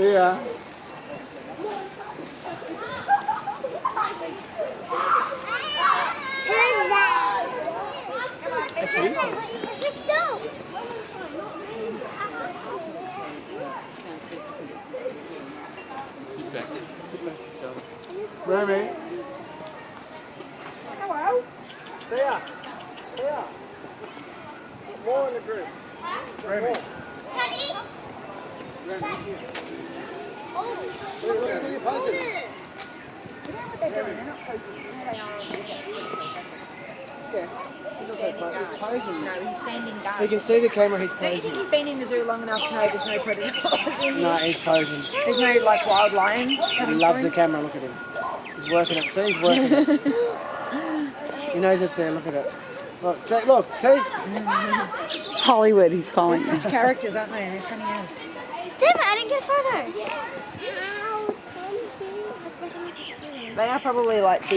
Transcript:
See ya. Who's that? Crystal. Sit back. Sit back, Charlie. Remy. Hello. There. There. More in the group. Remy. Daddy. Look, look at your posing. Yeah. He's also po- he's posing. No, he's standing You can see the camera, he's Don't you think he's been in the zoo long enough to know there's no predators in No, he's posing. There's no like wild lions He coming loves the camera, look at him. He's working it, see, he's working it. he knows it's there, look at it. Look, see, look, see? It's Hollywood, he's calling They're such characters, aren't they? They're funny as. Damn it, I didn't get a photo. They are probably like